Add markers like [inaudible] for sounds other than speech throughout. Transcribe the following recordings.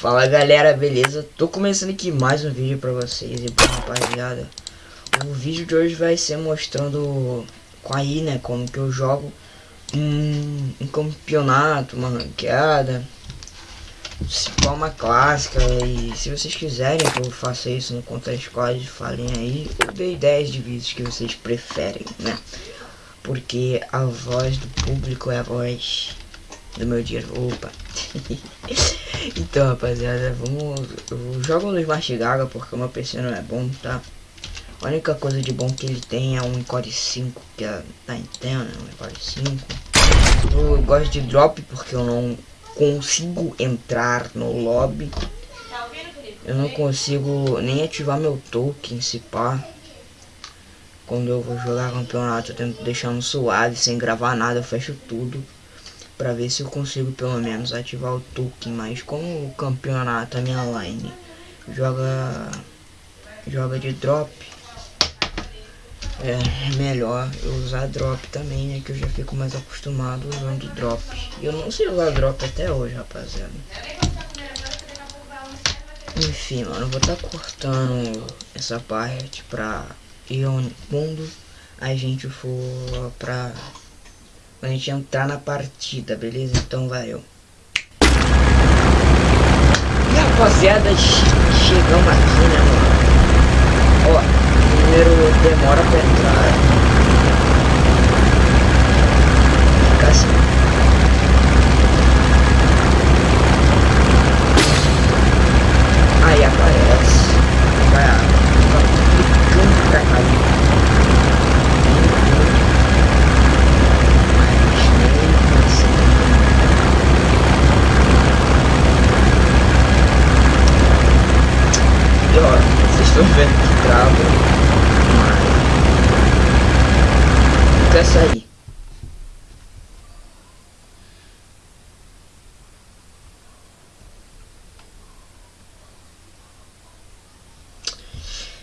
Fala galera, beleza? Tô começando aqui mais um vídeo pra vocês e bom rapaziada. O vídeo de hoje vai ser mostrando com aí, né, como que eu jogo um, um campeonato, uma ranqueada uma clássica e se vocês quiserem que eu faça isso no Contra Squad, falem aí, eu dei 10 de vídeos que vocês preferem, né? Porque a voz do público é a voz do meu dinheiro. Opa! [laughs] então, rapaziada, vamos. Eu jogo no Smart Gaga porque o meu PC não é bom, tá? A única coisa de bom que ele tem é um Core 5, que é da Intel, né? Um Core 5. Eu gosto de drop porque eu não consigo entrar no lobby. Eu não consigo nem ativar meu token, se pá. Quando eu vou jogar campeonato, eu tento deixar no suave, sem gravar nada, eu fecho tudo. Pra ver se eu consigo pelo menos ativar o token. Mas como o campeonato, a minha line, joga, joga de drop, é melhor eu usar drop também, né? Que eu já fico mais acostumado usando drop. Eu não sei usar drop até hoje, rapaziada. Enfim, mano, vou estar tá cortando essa parte pra ir quando a gente for pra... A gente entrar na partida, beleza? Então valeu. Rapaziada, chegamos aqui, né, mano? Ó, primeiro demora pra entrar. Fica assim. Aí aparece. Vai clicando pra cá. E ó, vocês estão vendo que trava quer sair.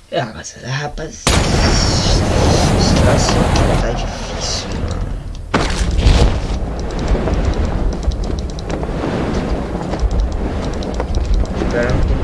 É, mas rapaz, situação tá difícil, mano. Espera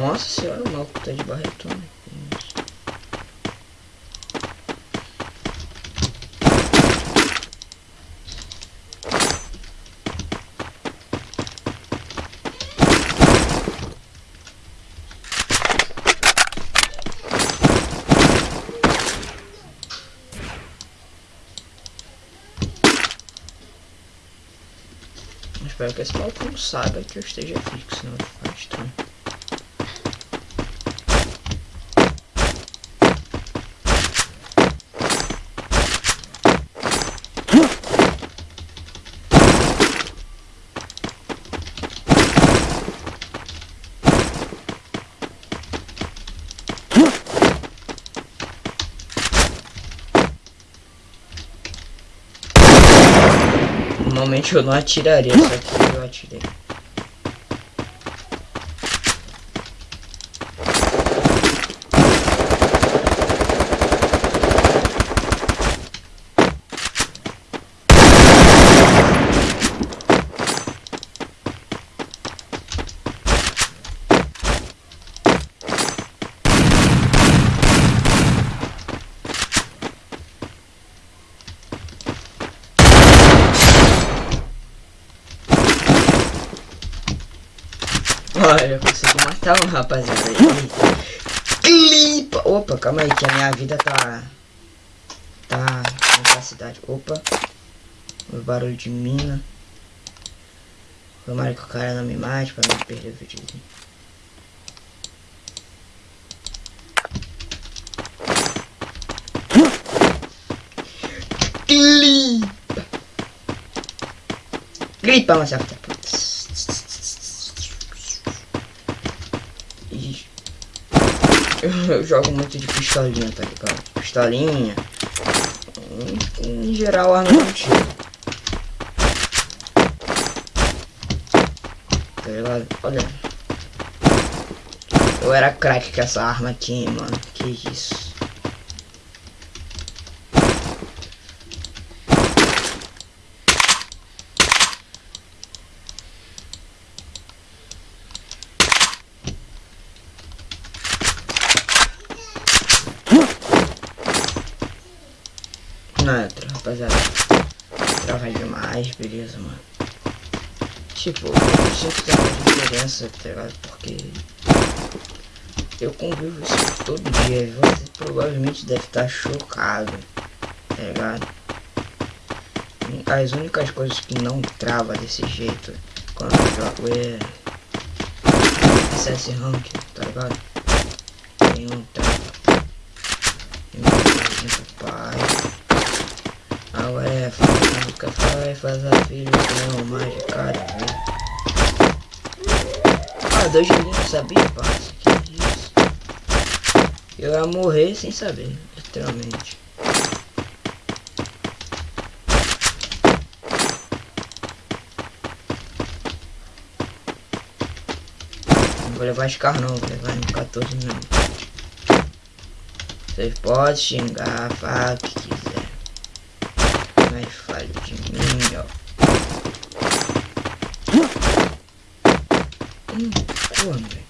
Nossa senhora, o maluco tá de barretona. Espero que esse maluco não saiba que eu esteja fixo, senão vai Normalmente eu não atiraria, eu atirei. Olha, eu consegui matar um rapaziada. Clipa! Opa, calma aí, que a minha vida tá... Tá com capacidade. Opa. O barulho de mina. Tomara que o cara não me mate pra não perder o vídeo. Clipa. Gripa, mas certa. Eu jogo muito de pistolinha, tá ligado? Pistolinha. Em, em geral, arma tiro. Tá ligado? Olha. Eu era craque com essa arma aqui, mano. Que isso. Não, entra, rapaziada. Demais, beleza, mano. Tipo, eu que tem uma diferença, tá ligado? Porque eu convivo isso todo dia você provavelmente deve estar chocado, tá ligado? As únicas coisas que não trava desse jeito quando eu jogo é CS Rank, tá ligado? Tem um trava. Tem um pai. Agora é faz nunca faz, faz a filha, não mais de cara. Ah, dois joguinhos, sabia, parça? Que isso? Eu ia morrer sem saber, literalmente. Vou levar carro não, vou levar no 14 não. Vocês podem xingar, falar o que quiser. Fale de mim, ó. Hum, como, velho?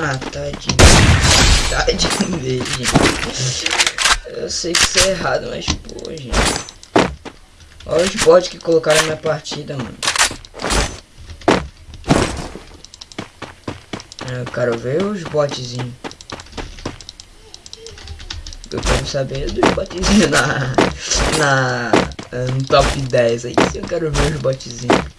Ah, tadinho. Tadinho dele, gente. Eu sei que isso é errado, mas pô, gente. Olha os bots que colocaram na minha partida, mano. Eu quero ver os botzinhos. Eu quero saber dos botzinhos na, na, no top 10 aí. Eu quero ver os botzinhos.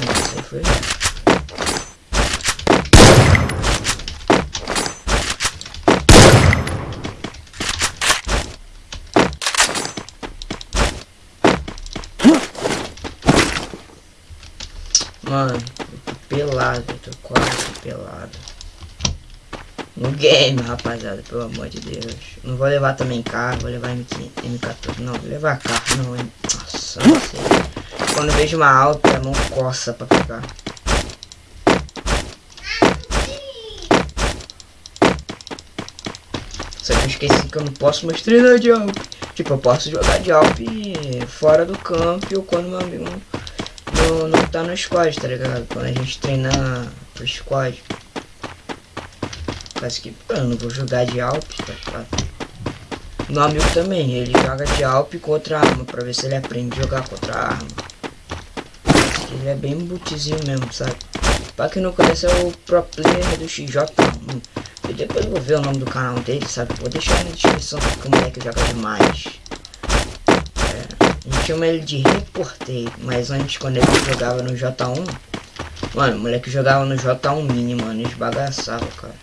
Nossa, aí foi. Mano, eu tô quase pelado. No game, rapaziada, pelo amor de Deus. Não vou levar também carro, vou levar M15, M14. Não, vou levar carro, não. Nossa. Quando vejo uma alta, a mão coça pra pegar. Só que eu esqueci que eu não posso mais treinar de Alp. Tipo, eu posso jogar de Alp fora do campo ou quando meu amigo tá no squad, tá ligado? Quando a gente treina pro squad. Parece que eu não vou jogar de Alp, tá ligado? Meu amigo também, ele joga de Alp contra arma, pra ver se ele aprende a jogar contra arma. Ele é bem bootzinho mesmo, sabe? Pra quem não conhece é o pro player do XJ1. E depois eu vou ver o nome do canal dele, sabe? Vou deixar na descrição porque o moleque joga demais. Chama ele de reporteiro, mas antes quando ele jogava no J1, mano, o moleque jogava no J1 mini, mano, esbagaçava, cara.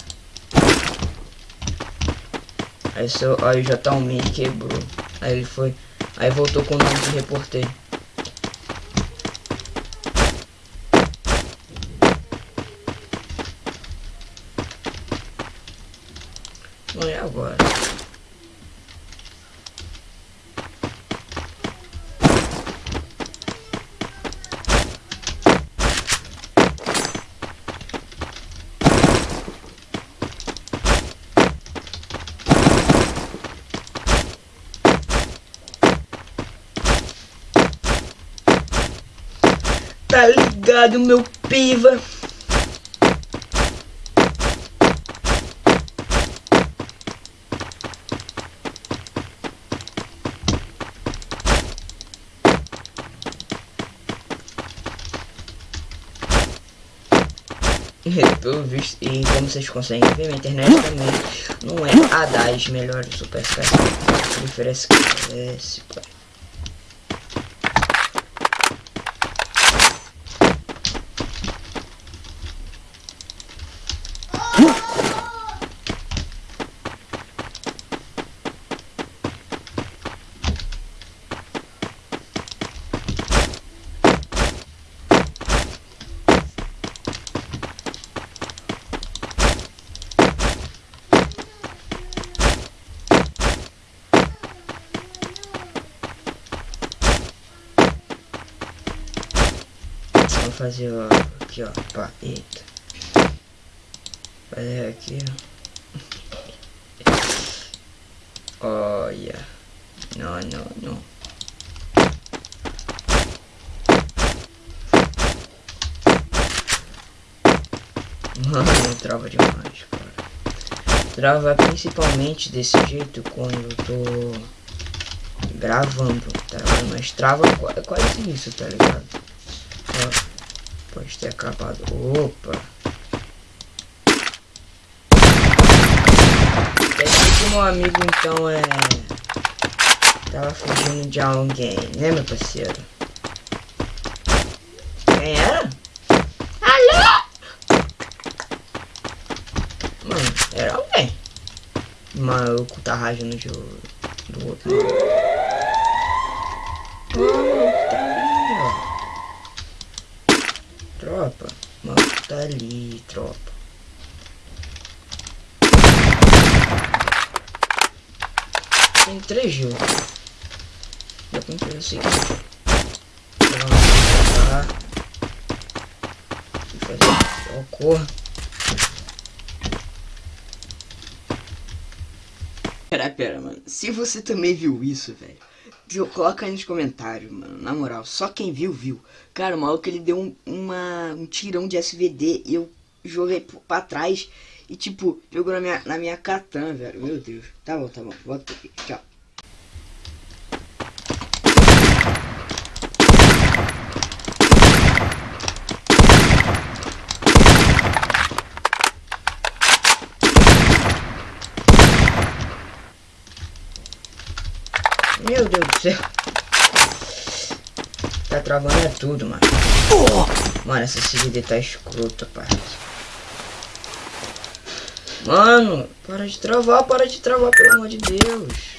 Aí, seu, aí o J1 mini quebrou. Aí ele foi. Aí voltou com o nome de reporteiro. Tá ligado, meu piva? Pelo visto, e como vocês conseguem ver, minha internet também não é a das melhores Super prefiro essa esse, pai. Fazer ó, aqui ó, pá, eita. Fazer aqui ó. Olha. Não, não, não. Mano, trava demais, cara. Trava principalmente desse jeito quando eu tô gravando, tá? Mas trava quase isso, tá ligado? Pode ter acabado. Opa! Pensei que meu amigo então é. Tava fugindo de alguém, né meu parceiro? Quem era? Alô? Mano, era alguém. O maluco tá rajando de, do outro maluco. O maluco tá ali, ó. Tropa, mano, tá ali, tropa. Tem três jogos. Dá pra fazer o seguinte. Vamos lá. E fazer cor. Pera, pera, mano. Se você também viu isso, velho. Viu? Coloca aí nos comentários, mano. Na moral, só quem viu, viu. Cara, o maluco ele deu um, uma, um tirão de SVD e eu joguei pra trás e, tipo, jogou na minha, na minha velho. Meu Deus. Tá bom, tá bom. Volta aqui. Tchau. Meu Deus do Tá travando é tudo, mano. Mano, essa CGD tá escrota, parça. Mano, para de travar, para de travar, pelo amor de Deus.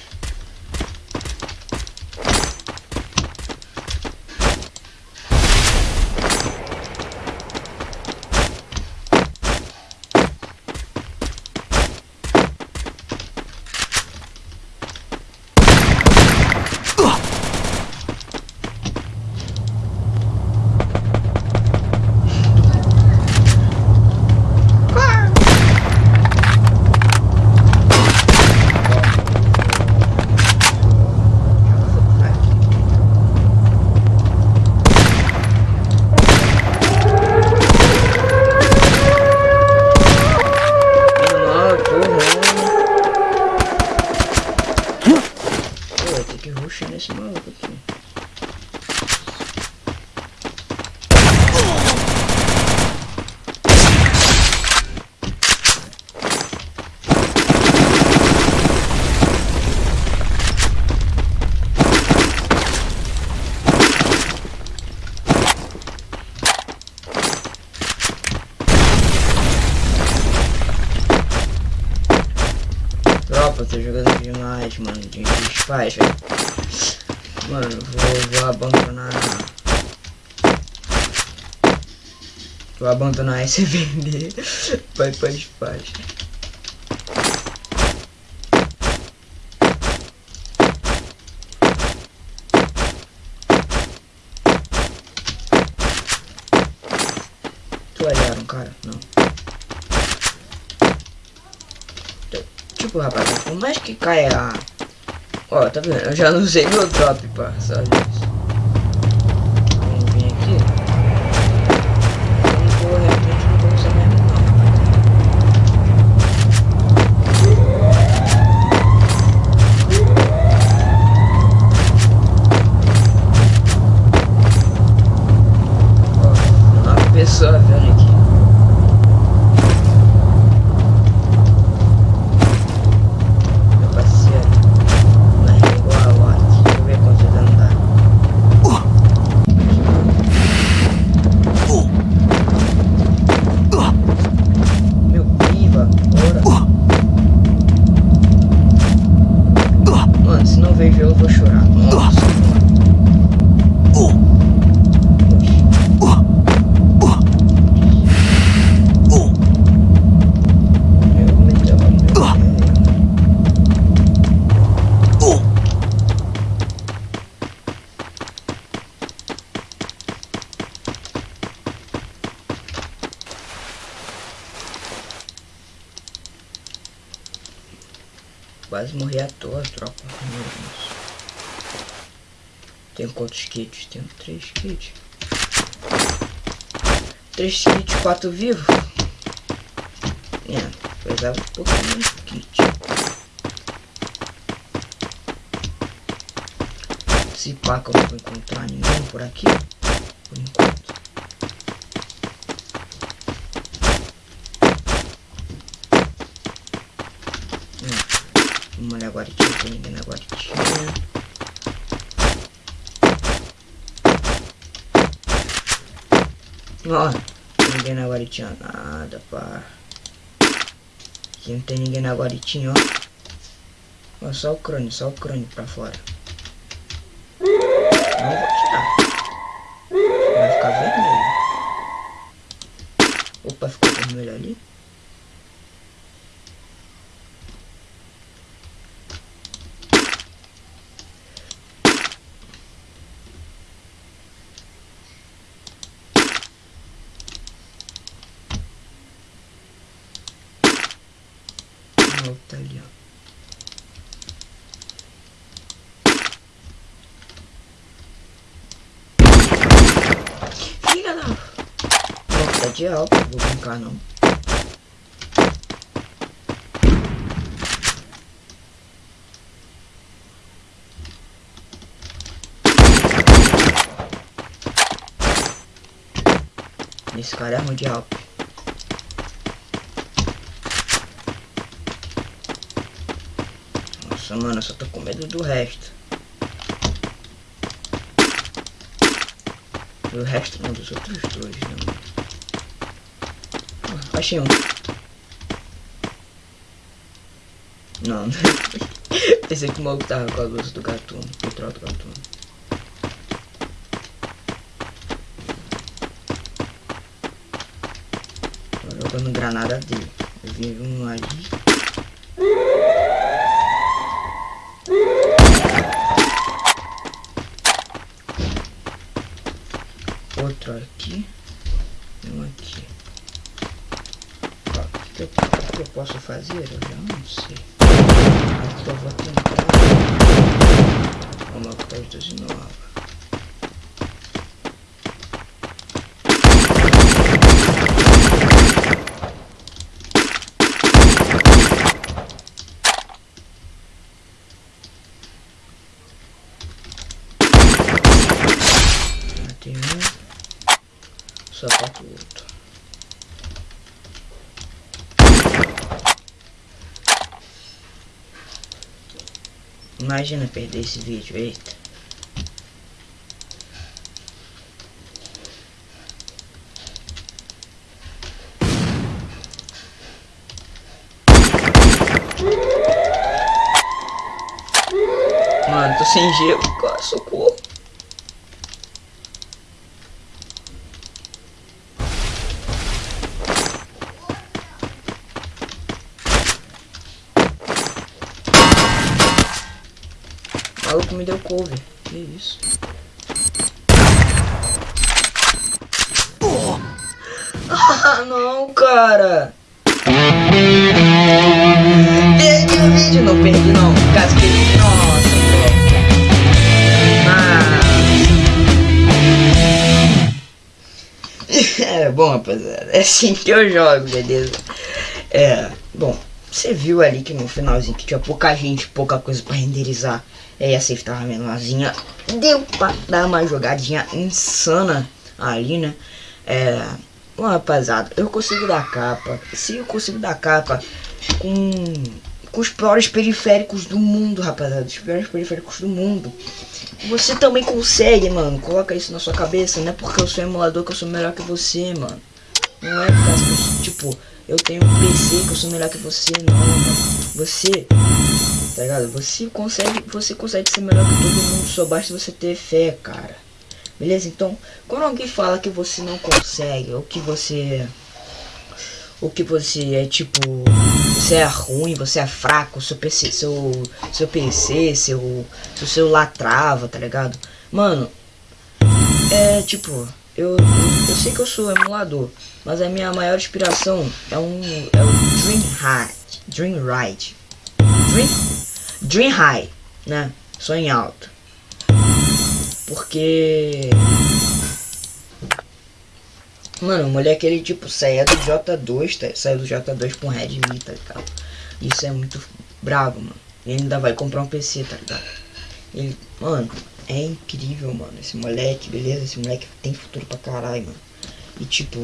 Desfaz, velho. Mano, vou, vou abandonar. Vou abandonar esse [laughs] vender. Vai pra desfaz. Tu olharam, cara? Não. Tipo, rapaz, por mais que caia. Ó, tá vendo? Eu já não usei meu drop, pá, só isso. Tropa. Tenho quantos kits? Tenho três kits. Três kits, quatro vivos. É, precisava um pouquinho de kit. Se pá que eu não vou encontrar ninguém por aqui. Por enquanto. Hum, vamos olhar agora, não tem ninguém na guaritinha. Ó, ninguém na guaritinha, nada, pá. Aqui não tem ninguém na guaritinha, ó. Ó, só o crânio, só o crânio pra fora. Não vou tirar. Vai ficar vermelho. Opa, ficou vermelho ali. Tá ali, ó. Filha da... De alto, vou brincar não. Esse cara é ruim de alto. Nossa, mano, eu só tô com medo do resto. Do resto não, dos outros dois, né, mano? Achei um. Não, [laughs] pensei que o maluco tava com a luz do gatuno, controle do gatuno. Tô jogando granada dele. Eu vi um ali. outro aqui e um aqui. Ó, o que, eu, que eu posso fazer? Eu já não sei. Eu vou tentar uma coisa nova. sapato outro. Imagina perder esse vídeo, eita. Mano, tô sem gelo, socorro. Maluco me deu cover. Que isso? Porra! Ah, não, cara! Perdi o vídeo, não perdi não. Casquei. Nossa, velho. É, bom, rapaziada, é assim que eu jogo, beleza? É, bom, você viu ali que no finalzinho que tinha pouca gente, pouca coisa pra renderizar. E a safe tava menorzinha. Deu pra dar uma jogadinha insana ali, né? É. Bom, rapaziada, eu consigo dar capa. Se eu consigo dar capa com, com os piores periféricos do mundo, rapaziada. Os piores periféricos do mundo. Você também consegue, mano. Coloca isso na sua cabeça. Não é porque eu sou emulador que eu sou melhor que você, mano. Não é por causa que, tipo, eu tenho um PC que eu sou melhor que você, não, mano. Você tá ligado? Você consegue, você consegue ser melhor que todo mundo, só basta você ter fé, cara. Beleza? Então, quando alguém fala que você não consegue, ou que você... Ou que você é tipo... Você é ruim, você é fraco, seu PC, seu, seu PC, seu, seu celular trava, tá ligado? Mano, é tipo, eu, eu, sei que eu sou emulador, mas a minha maior inspiração é um é o Dream Ride, Dream Ride. Dream, dream high, né? Sonho alto. Porque... Mano, o moleque ele tipo saia do J2, tá? Saiu do J2 com Redmi, tá ligado? Isso é muito bravo, mano. Ele ainda vai comprar um PC, tá ligado? Ele, mano, é incrível, mano. Esse moleque, beleza? Esse moleque tem futuro pra caralho, mano. E tipo,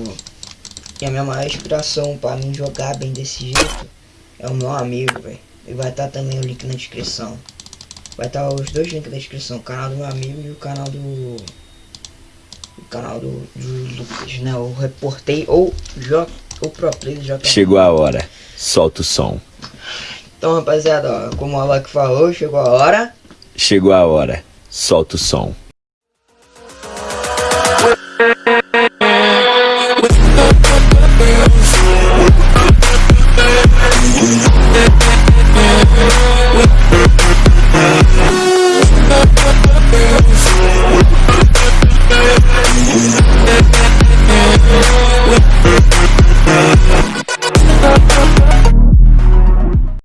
e a minha maior inspiração pra mim jogar bem desse jeito é o meu amigo, velho. E vai estar tá também o link na descrição. Vai estar tá os dois links na descrição, o canal do meu amigo e o canal do. O canal do, do Lucas, né? O reportei ou o Pro Play do J. Chegou a hora. Solta o som. Então, rapaziada, ó, como o Alok falou, chegou a hora. Chegou a hora. Solta o som.